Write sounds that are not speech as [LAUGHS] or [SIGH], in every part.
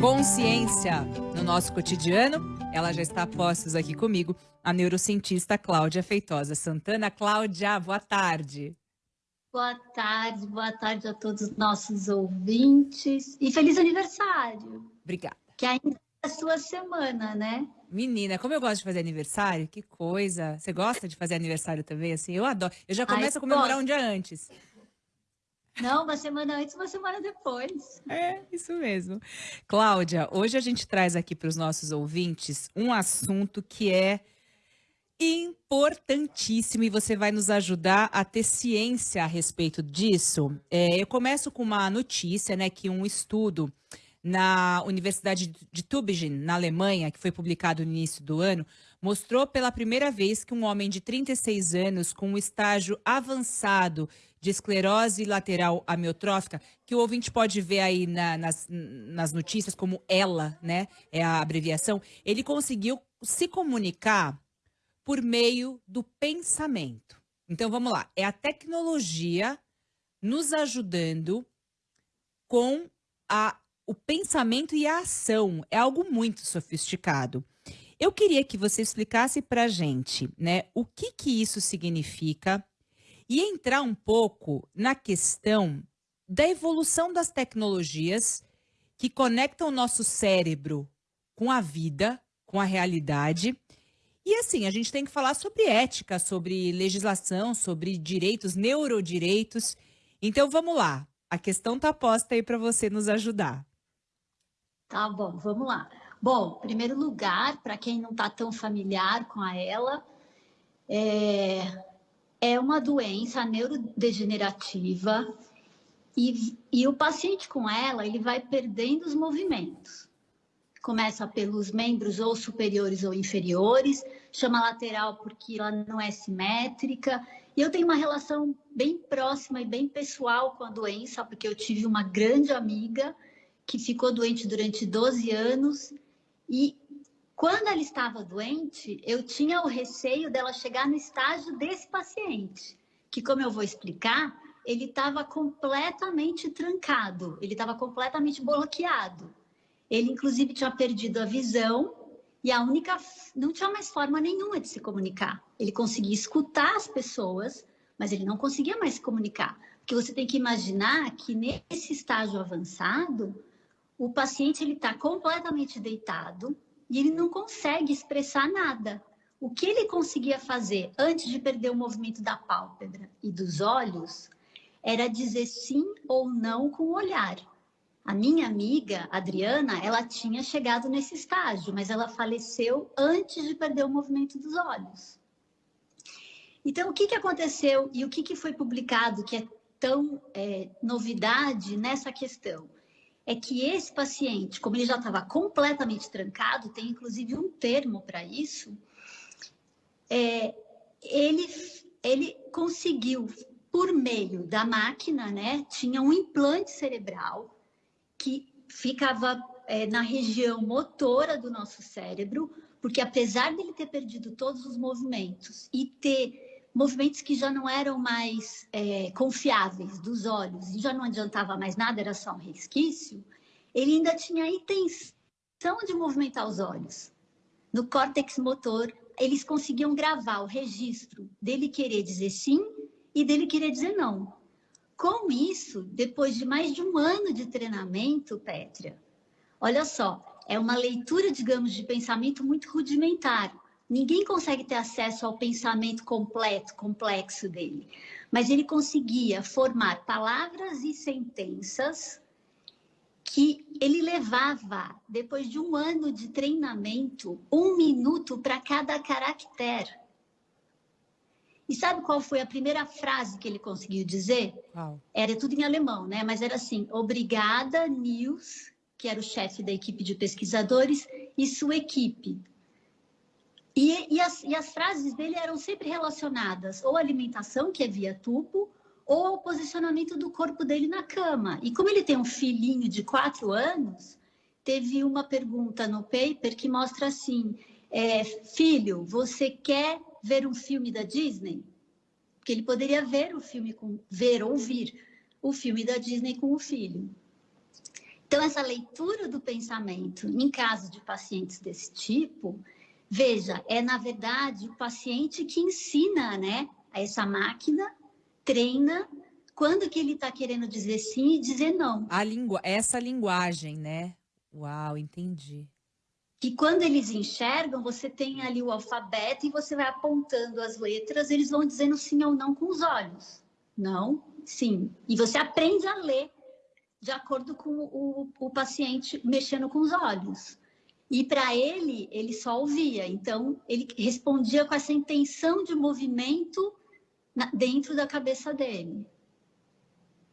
consciência no nosso cotidiano. Ela já está a postos aqui comigo, a neurocientista Cláudia Feitosa Santana. Cláudia, boa tarde. Boa tarde, boa tarde a todos os nossos ouvintes e feliz aniversário. Obrigada. Que ainda é a sua semana, né? Menina, como eu gosto de fazer aniversário, que coisa. Você gosta de fazer aniversário também? Assim, eu adoro. Eu já começo Ai, a comemorar gosto. um dia antes. Não, uma semana antes, uma semana depois. É, isso mesmo. Cláudia, hoje a gente traz aqui para os nossos ouvintes um assunto que é importantíssimo e você vai nos ajudar a ter ciência a respeito disso. É, eu começo com uma notícia, né, que um estudo na Universidade de Tübingen, na Alemanha, que foi publicado no início do ano, mostrou pela primeira vez que um homem de 36 anos com um estágio avançado de esclerose lateral amiotrófica, que o ouvinte pode ver aí na, nas, nas notícias como ELA, né? É a abreviação. Ele conseguiu se comunicar por meio do pensamento. Então vamos lá, é a tecnologia nos ajudando com a, o pensamento e a ação. É algo muito sofisticado. Eu queria que você explicasse para gente, né, o que que isso significa e entrar um pouco na questão da evolução das tecnologias que conectam o nosso cérebro com a vida, com a realidade. E assim, a gente tem que falar sobre ética, sobre legislação, sobre direitos, neurodireitos. Então vamos lá. A questão está posta aí para você nos ajudar. Tá bom, vamos lá. Bom, primeiro lugar, para quem não está tão familiar com a ela, é, é uma doença neurodegenerativa e, e o paciente com ela, ele vai perdendo os movimentos. Começa pelos membros ou superiores ou inferiores, chama lateral porque ela não é simétrica. E eu tenho uma relação bem próxima e bem pessoal com a doença, porque eu tive uma grande amiga que ficou doente durante 12 anos e quando ela estava doente, eu tinha o receio dela chegar no estágio desse paciente, que, como eu vou explicar, ele estava completamente trancado, ele estava completamente bloqueado. Ele, inclusive, tinha perdido a visão e a única. não tinha mais forma nenhuma de se comunicar. Ele conseguia escutar as pessoas, mas ele não conseguia mais se comunicar. Porque você tem que imaginar que nesse estágio avançado, o paciente ele está completamente deitado, e ele não consegue expressar nada. O que ele conseguia fazer antes de perder o movimento da pálpebra e dos olhos era dizer sim ou não com o olhar. A minha amiga, Adriana, ela tinha chegado nesse estágio, mas ela faleceu antes de perder o movimento dos olhos. Então, o que, que aconteceu e o que, que foi publicado que é tão é, novidade nessa questão? É que esse paciente, como ele já estava completamente trancado, tem inclusive um termo para isso, é, ele, ele conseguiu, por meio da máquina, né, tinha um implante cerebral que ficava é, na região motora do nosso cérebro, porque apesar dele ter perdido todos os movimentos e ter movimentos que já não eram mais é, confiáveis dos olhos e já não adiantava mais nada, era só um resquício, ele ainda tinha a intenção de movimentar os olhos. No córtex motor, eles conseguiam gravar o registro dele querer dizer sim e dele querer dizer não. Com isso, depois de mais de um ano de treinamento, Pétria, olha só, é uma leitura, digamos, de pensamento muito rudimentar, Ninguém consegue ter acesso ao pensamento completo, complexo dele. Mas ele conseguia formar palavras e sentenças que ele levava, depois de um ano de treinamento, um minuto para cada caractere. E sabe qual foi a primeira frase que ele conseguiu dizer? Wow. Era tudo em alemão, né? Mas era assim: Obrigada, Nils, que era o chefe da equipe de pesquisadores, e sua equipe. E, e, as, e as frases dele eram sempre relacionadas ou à alimentação, que é via tubo, ou ao posicionamento do corpo dele na cama. E como ele tem um filhinho de quatro anos, teve uma pergunta no paper que mostra assim: é, filho, você quer ver um filme da Disney? Porque ele poderia ver o filme com ver ouvir o filme da Disney com o filho. Então, essa leitura do pensamento, em caso de pacientes desse tipo, veja, é na verdade o paciente que ensina, né, a essa máquina, treina quando que ele está querendo dizer sim e dizer não. A língua, essa linguagem, né? Uau, entendi. Que quando eles enxergam, você tem ali o alfabeto e você vai apontando as letras, eles vão dizendo sim ou não com os olhos. Não, sim. E você aprende a ler de acordo com o, o paciente mexendo com os olhos. E para ele, ele só ouvia. Então, ele respondia com essa intenção de movimento dentro da cabeça dele.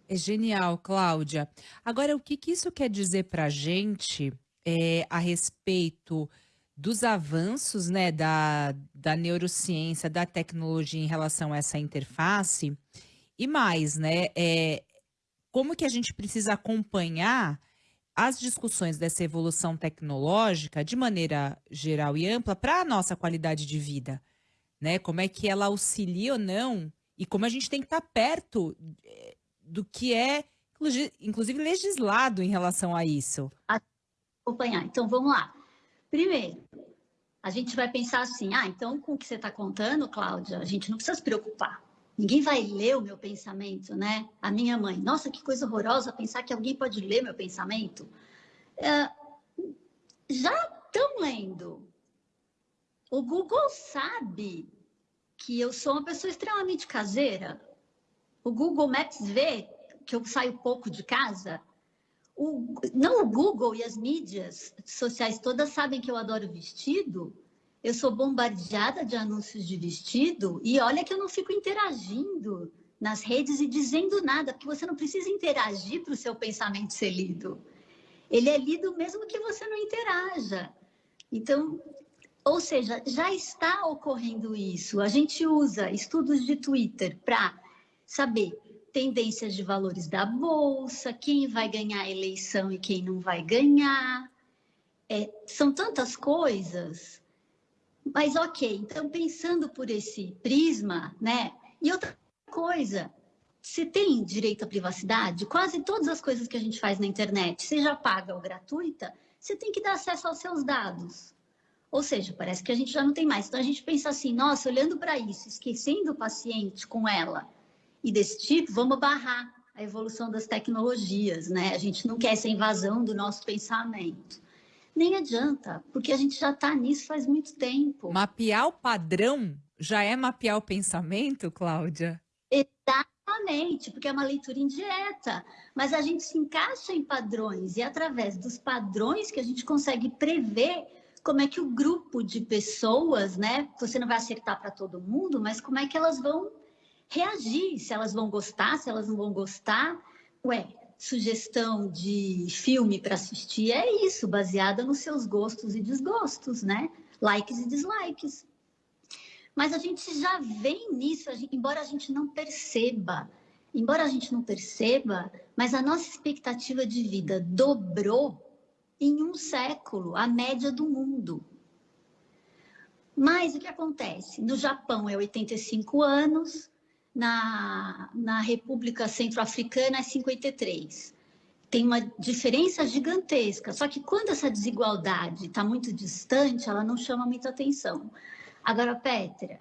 É genial, Cláudia. Agora, o que, que isso quer dizer para a gente é, a respeito dos avanços né, da, da neurociência, da tecnologia em relação a essa interface? E mais, né? É, como que a gente precisa acompanhar as discussões dessa evolução tecnológica de maneira geral e ampla para a nossa qualidade de vida, né? Como é que ela auxilia ou não e como a gente tem que estar tá perto eh, do que é, inclusive, legislado em relação a isso. Acompanhar. Então, vamos lá. Primeiro, a gente vai pensar assim, ah, então com o que você está contando, Cláudia, a gente não precisa se preocupar. Ninguém vai ler o meu pensamento, né? A minha mãe, nossa, que coisa horrorosa pensar que alguém pode ler meu pensamento. É, já estão lendo. O Google sabe que eu sou uma pessoa extremamente caseira. O Google Maps vê que eu saio pouco de casa. O, não o Google e as mídias sociais todas sabem que eu adoro vestido eu sou bombardeada de anúncios de vestido e olha que eu não fico interagindo nas redes e dizendo nada, porque você não precisa interagir para o seu pensamento ser lido. Ele é lido mesmo que você não interaja. Então, ou seja, já está ocorrendo isso. A gente usa estudos de Twitter para saber tendências de valores da bolsa, quem vai ganhar a eleição e quem não vai ganhar. É, são tantas coisas mas ok, então pensando por esse prisma, né? E outra coisa, você tem direito à privacidade? Quase todas as coisas que a gente faz na internet, seja paga ou gratuita, você tem que dar acesso aos seus dados. Ou seja, parece que a gente já não tem mais. Então a gente pensa assim, nossa, olhando para isso, esquecendo o paciente com ela e desse tipo, vamos barrar a evolução das tecnologias, né? A gente não quer essa invasão do nosso pensamento nem adianta, porque a gente já está nisso faz muito tempo. Mapear o padrão já é mapear o pensamento, Cláudia? Exatamente, porque é uma leitura indireta, mas a gente se encaixa em padrões e é através dos padrões que a gente consegue prever como é que o grupo de pessoas, né? Você não vai acertar para todo mundo, mas como é que elas vão reagir, se elas vão gostar, se elas não vão gostar. Ué, sugestão de filme para assistir é isso, baseada nos seus gostos e desgostos, né? Likes e dislikes. Mas a gente já vem nisso, a gente, embora a gente não perceba, embora a gente não perceba, mas a nossa expectativa de vida dobrou em um século, a média do mundo. Mas o que acontece? No Japão é 85 anos, na, na República Centro-Africana é 53. Tem uma diferença gigantesca, só que quando essa desigualdade está muito distante, ela não chama muita atenção. Agora, Petra,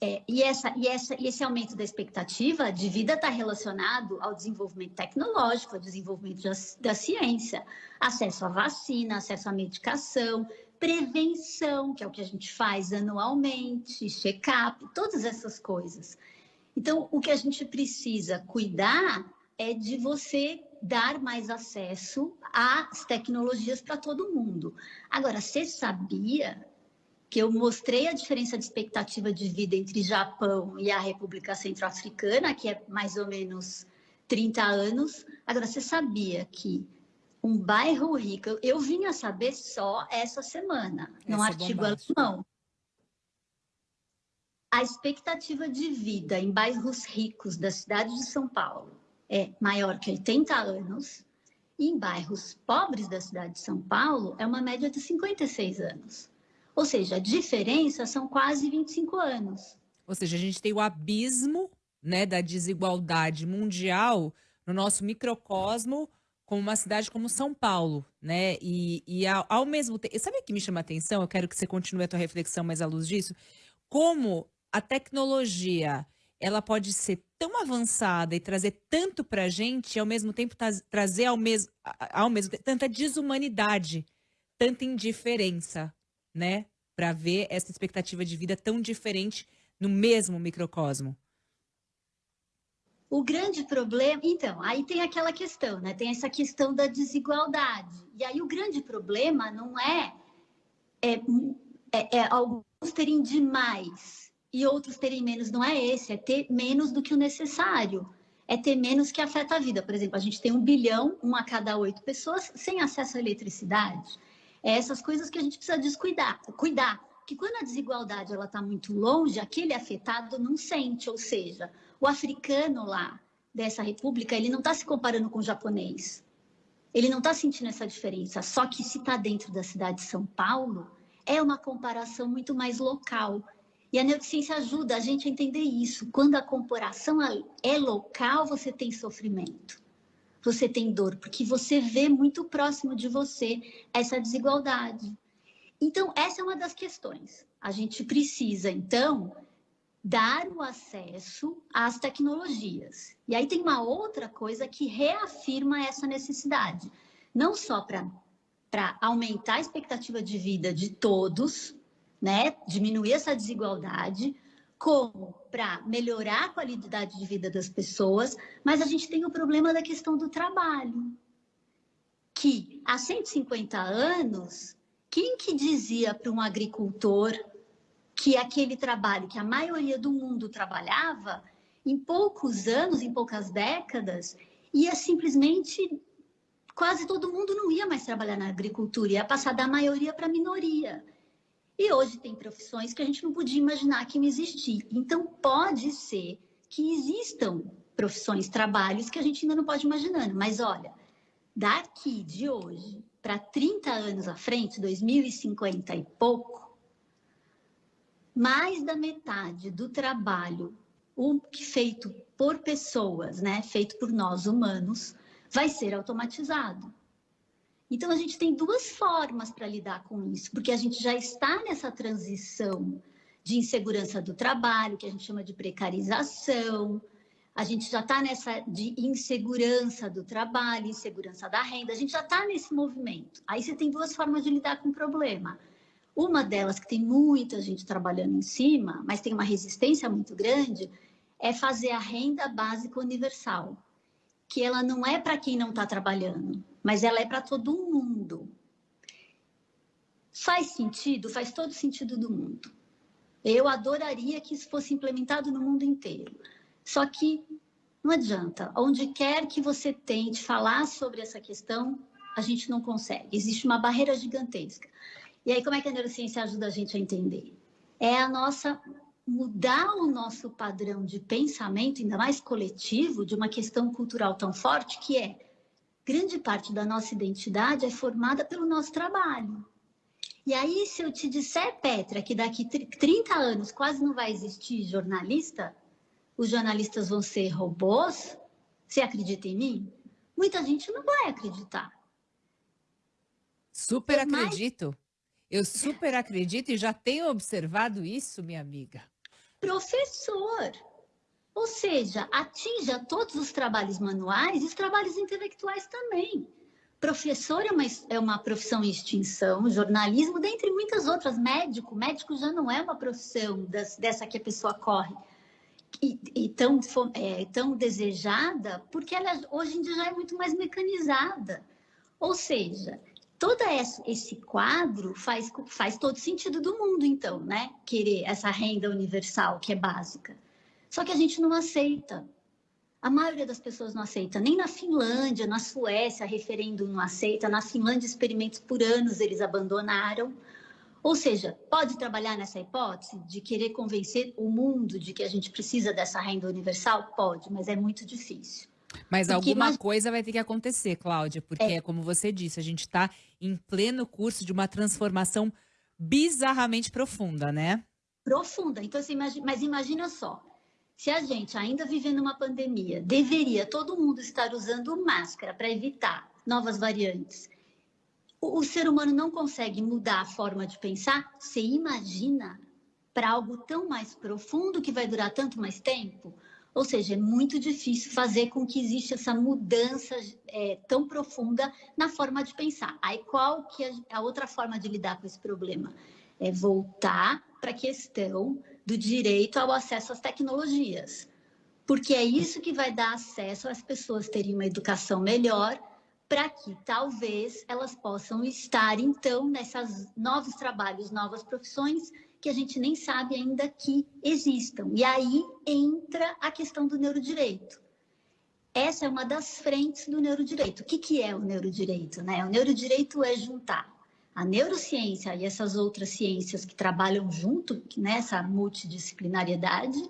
é, e, essa, e, essa, e esse aumento da expectativa de vida está relacionado ao desenvolvimento tecnológico, ao desenvolvimento da, da ciência, acesso à vacina, acesso à medicação, prevenção, que é o que a gente faz anualmente, check-up, todas essas coisas. Então, o que a gente precisa cuidar é de você dar mais acesso às tecnologias para todo mundo. Agora, você sabia que eu mostrei a diferença de expectativa de vida entre Japão e a República Centro-Africana, que é mais ou menos 30 anos. Agora, você sabia que um bairro rico, eu vim a saber só essa semana, num artigo alemão, a expectativa de vida em bairros ricos da cidade de São Paulo é maior que 80 anos, e em bairros pobres da cidade de São Paulo é uma média de 56 anos. Ou seja, a diferença são quase 25 anos. Ou seja, a gente tem o abismo né, da desigualdade mundial no nosso microcosmo como uma cidade como São Paulo, né? E, e ao, ao, mesmo tempo, sabe o que me chama a atenção? Eu quero que você continue a tua reflexão mais à luz disso. Como a tecnologia ela pode ser tão avançada e trazer tanto para a gente, e ao mesmo tempo trazer ao mesmo, ao mesmo tanta desumanidade, tanta indiferença, né? Para ver essa expectativa de vida tão diferente no mesmo microcosmo. O grande problema, então, aí tem aquela questão, né? Tem essa questão da desigualdade. E aí o grande problema não é, é, é, é alguns terem demais e outros terem menos, não é esse, é ter menos do que o necessário. É ter menos que afeta a vida. Por exemplo, a gente tem um bilhão, um a cada oito pessoas, sem acesso à eletricidade. É essas coisas que a gente precisa descuidar, cuidar. Que quando a desigualdade ela está muito longe, aquele afetado não sente, ou seja, o africano lá dessa república, ele não está se comparando com o japonês. Ele não está sentindo essa diferença. Só que se está dentro da cidade de São Paulo, é uma comparação muito mais local. E a neurociência ajuda a gente a entender isso. Quando a comparação é local, você tem sofrimento. Você tem dor, porque você vê muito próximo de você essa desigualdade. Então, essa é uma das questões. A gente precisa, então, dar o acesso às tecnologias. E aí tem uma outra coisa que reafirma essa necessidade, não só para aumentar a expectativa de vida de todos, né, diminuir essa desigualdade, como para melhorar a qualidade de vida das pessoas, mas a gente tem o problema da questão do trabalho, que há 150 anos, quem que dizia para um agricultor que aquele trabalho que a maioria do mundo trabalhava, em poucos anos, em poucas décadas, ia simplesmente quase todo mundo não ia mais trabalhar na agricultura, ia passar da maioria para a minoria. E hoje tem profissões que a gente não podia imaginar que não existir. Então, pode ser que existam profissões, trabalhos que a gente ainda não pode imaginar. Mas olha, daqui de hoje para 30 anos à frente, 2050 e pouco, mais da metade do trabalho o feito por pessoas, né, feito por nós humanos, vai ser automatizado. Então a gente tem duas formas para lidar com isso, porque a gente já está nessa transição de insegurança do trabalho, que a gente chama de precarização, a gente já está nessa de insegurança do trabalho, insegurança da renda, a gente já está nesse movimento. Aí você tem duas formas de lidar com o problema. Uma delas, que tem muita gente trabalhando em cima, mas tem uma resistência muito grande, é fazer a renda básica universal, que ela não é para quem não está trabalhando, mas ela é para todo mundo. Faz sentido? Faz todo sentido do mundo. Eu adoraria que isso fosse implementado no mundo inteiro. Só que não adianta. Onde quer que você tente falar sobre essa questão, a gente não consegue. Existe uma barreira gigantesca. E aí, como é que a neurociência ajuda a gente a entender? É a nossa mudar o nosso padrão de pensamento, ainda mais coletivo, de uma questão cultural tão forte, que é grande parte da nossa identidade é formada pelo nosso trabalho. E aí, se eu te disser, Petra, que daqui 30 anos quase não vai existir jornalista, os jornalistas vão ser robôs, você acredita em mim? Muita gente não vai acreditar. Super acredito. Eu super acredito e já tenho observado isso, minha amiga. Professor, ou seja, atinja todos os trabalhos manuais e os trabalhos intelectuais também. Professor é uma, é uma profissão em extinção, jornalismo, dentre muitas outras. Médico, médico já não é uma profissão das, dessa que a pessoa corre. E, e tão, é, tão desejada, porque ela hoje em dia já é muito mais mecanizada. Ou seja, todo esse quadro faz, faz todo sentido do mundo, então, né? Querer essa renda universal que é básica. Só que a gente não aceita. A maioria das pessoas não aceita. Nem na Finlândia, na Suécia, referendo não aceita. Na Finlândia, experimentos por anos eles abandonaram. Ou seja, pode trabalhar nessa hipótese de querer convencer o mundo de que a gente precisa dessa renda universal? Pode, mas é muito difícil. Mas porque alguma imag... coisa vai ter que acontecer, Cláudia, porque é. é como você disse, a gente está em pleno curso de uma transformação bizarramente profunda, né? Profunda. Então, imagina, mas imagina só, se a gente ainda vivendo uma pandemia, deveria todo mundo estar usando máscara para evitar novas variantes. O, o ser humano não consegue mudar a forma de pensar. Você imagina para algo tão mais profundo que vai durar tanto mais tempo? Ou seja, é muito difícil fazer com que exista essa mudança é, tão profunda na forma de pensar. Aí qual que é a outra forma de lidar com esse problema? É voltar para a questão do direito ao acesso às tecnologias. Porque é isso que vai dar acesso às pessoas terem uma educação melhor, para que talvez elas possam estar, então, nesses novos trabalhos, novas profissões que a gente nem sabe ainda que existam. E aí entra a questão do neurodireito. Essa é uma das frentes do neurodireito. O que, que é o neurodireito? Né? O neurodireito é juntar a neurociência e essas outras ciências que trabalham junto nessa multidisciplinariedade,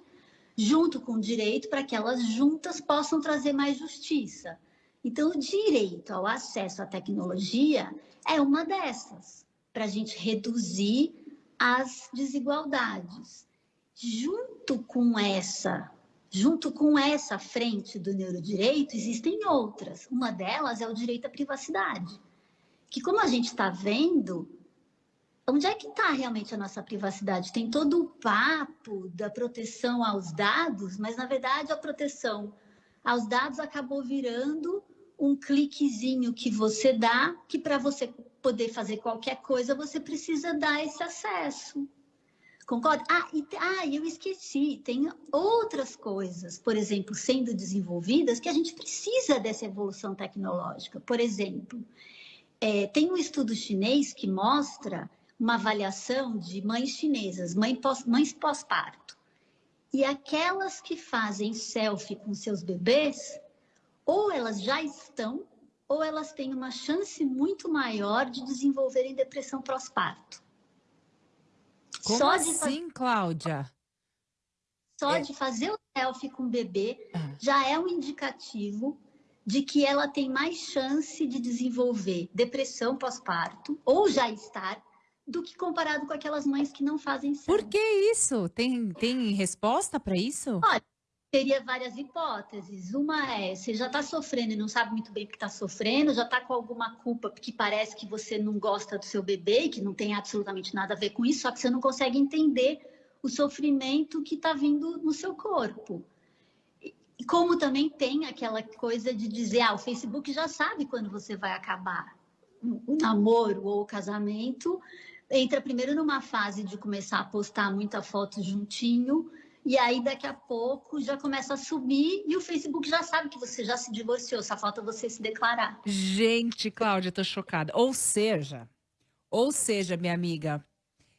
junto com o direito, para que elas juntas possam trazer mais justiça. Então, o direito ao acesso à tecnologia é uma dessas, para a gente reduzir as desigualdades. Junto com essa, junto com essa frente do neurodireito, existem outras. Uma delas é o direito à privacidade. Que como a gente está vendo, onde é que está realmente a nossa privacidade? Tem todo o papo da proteção aos dados, mas na verdade a proteção aos dados acabou virando um cliquezinho que você dá, que para você poder fazer qualquer coisa, você precisa dar esse acesso. Concorda? Ah, e, ah, eu esqueci, tem outras coisas, por exemplo, sendo desenvolvidas, que a gente precisa dessa evolução tecnológica. Por exemplo, é, tem um estudo chinês que mostra uma avaliação de mães chinesas, mãe pós, mães pós-parto. E aquelas que fazem selfie com seus bebês, ou elas já estão ou elas têm uma chance muito maior de desenvolverem depressão pós-parto. Como Só assim, fazer... Cláudia? Só é... de fazer o selfie com o bebê ah. já é um indicativo de que ela tem mais chance de desenvolver depressão pós-parto ou já estar do que comparado com aquelas mães que não fazem selfie. Por que isso? Tem, tem resposta para isso? Olha, teria várias hipóteses. Uma é, você já está sofrendo e não sabe muito bem o que está sofrendo, já está com alguma culpa porque parece que você não gosta do seu bebê e que não tem absolutamente nada a ver com isso, só que você não consegue entender o sofrimento que está vindo no seu corpo. Como também tem aquela coisa de dizer, ah, o Facebook já sabe quando você vai acabar o namoro ou o casamento, entra primeiro numa fase de começar a postar muita foto juntinho, e aí daqui a pouco já começa a subir e o Facebook já sabe que você já se divorciou, só falta você se declarar. Gente, Cláudia, tô chocada. Ou seja, ou seja, minha amiga,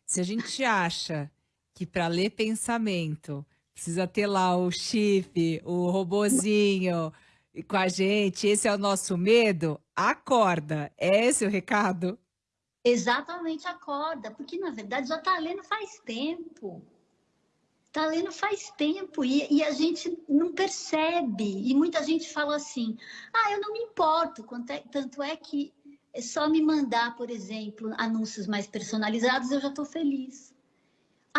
se a gente acha que para ler pensamento precisa ter lá o chip, o robozinho com a gente, esse é o nosso medo, acorda. É esse o recado? Exatamente, acorda, porque na verdade já está lendo faz tempo. Está lendo faz tempo e, e, a gente não percebe. E muita gente fala assim: ah, eu não me importo. É, tanto é que é só me mandar, por exemplo, anúncios mais personalizados, eu já estou feliz.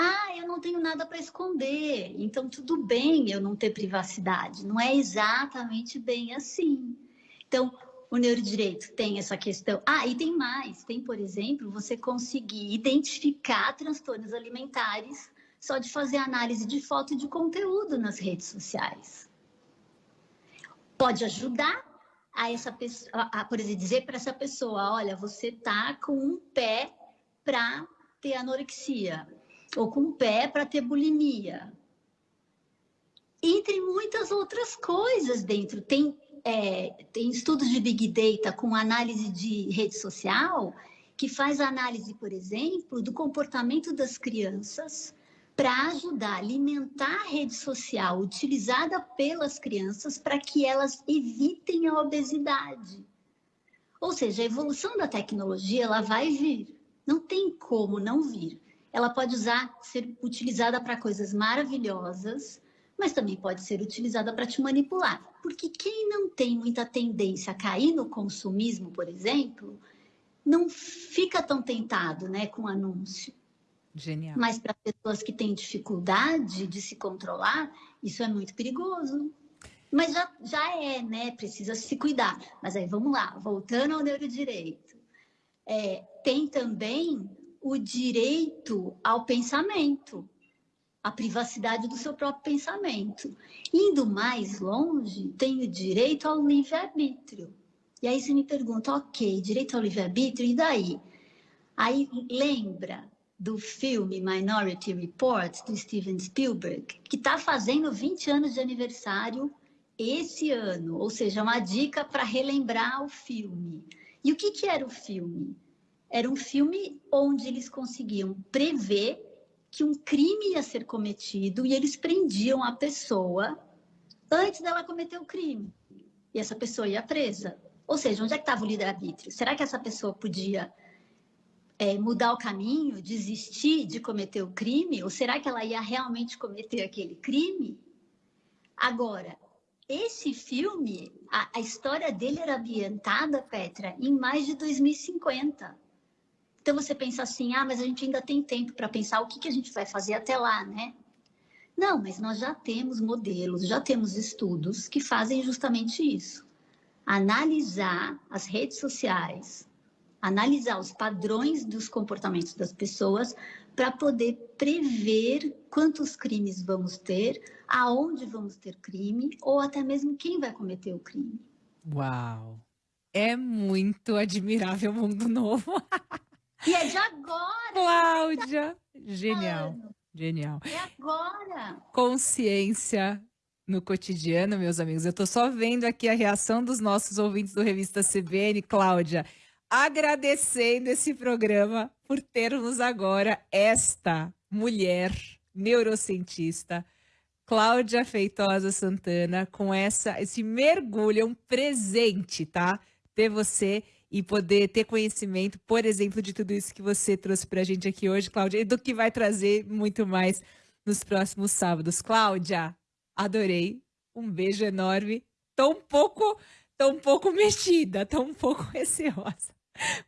Ah, eu não tenho nada para esconder, então tudo bem eu não ter privacidade. Não é exatamente bem assim. Então, o neurodireito tem essa questão. Ah, e tem mais: tem, por exemplo, você conseguir identificar transtornos alimentares só de fazer análise de foto e de conteúdo nas redes sociais. Pode ajudar a essa pessoa, a, por exemplo, dizer para essa pessoa, olha, você tá com um pé para ter anorexia ou com um pé para ter bulimia. Entre muitas outras coisas dentro. Tem, é, tem estudos de Big Data com análise de rede social que faz análise, por exemplo, do comportamento das crianças para ajudar a alimentar a rede social utilizada pelas crianças para que elas evitem a obesidade. Ou seja, a evolução da tecnologia ela vai vir, não tem como não vir. Ela pode usar, ser utilizada para coisas maravilhosas, mas também pode ser utilizada para te manipular. Porque quem não tem muita tendência a cair no consumismo, por exemplo, não fica tão tentado né, com anúncio. Genial. Mas para pessoas que têm dificuldade de se controlar, isso é muito perigoso. Mas já, já é, né? Precisa se cuidar. Mas aí vamos lá, voltando ao neurodireito. É, tem também o direito ao pensamento, a privacidade do seu próprio pensamento. Indo mais longe, tem o direito ao livre-arbítrio. E aí você me pergunta, ok, direito ao livre-arbítrio, e daí? Aí lembra do filme Minority Report, do Steven Spielberg, que está fazendo 20 anos de aniversário esse ano, ou seja, uma dica para relembrar o filme. E o que, que era o filme? Era um filme onde eles conseguiam prever que um crime ia ser cometido e eles prendiam a pessoa antes dela cometer o crime. E essa pessoa ia presa. Ou seja, onde é que estava o livre-arbítrio? Será que essa pessoa podia é, mudar o caminho, desistir de cometer o crime? Ou será que ela ia realmente cometer aquele crime? Agora, esse filme, a, a história dele era ambientada, Petra, em mais de 2050. Então você pensa assim, ah, mas a gente ainda tem tempo para pensar o que, que a gente vai fazer até lá, né? Não, mas nós já temos modelos, já temos estudos que fazem justamente isso. Analisar as redes sociais, analisar os padrões dos comportamentos das pessoas para poder prever quantos crimes vamos ter, aonde vamos ter crime ou até mesmo quem vai cometer o crime. Uau! É muito admirável o mundo novo. [LAUGHS] E é de agora. Cláudia, genial, genial. É agora. Consciência no cotidiano, meus amigos. Eu tô só vendo aqui a reação dos nossos ouvintes do Revista CBN, Cláudia agradecendo esse programa por termos agora esta mulher neurocientista, Cláudia Feitosa Santana, com essa esse mergulho, é um presente, tá? Ter você e poder ter conhecimento, por exemplo, de tudo isso que você trouxe para a gente aqui hoje, Cláudia, e do que vai trazer muito mais nos próximos sábados. Cláudia, adorei. Um beijo enorme. Tão pouco, tão pouco [LAUGHS] mexida, tão pouco [LAUGHS] receosa.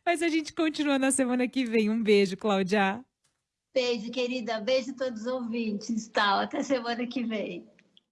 Mas a gente continua na semana que vem. Um beijo, Cláudia. Beijo, querida. Beijo a todos os ouvintes. Tal. Até semana que vem.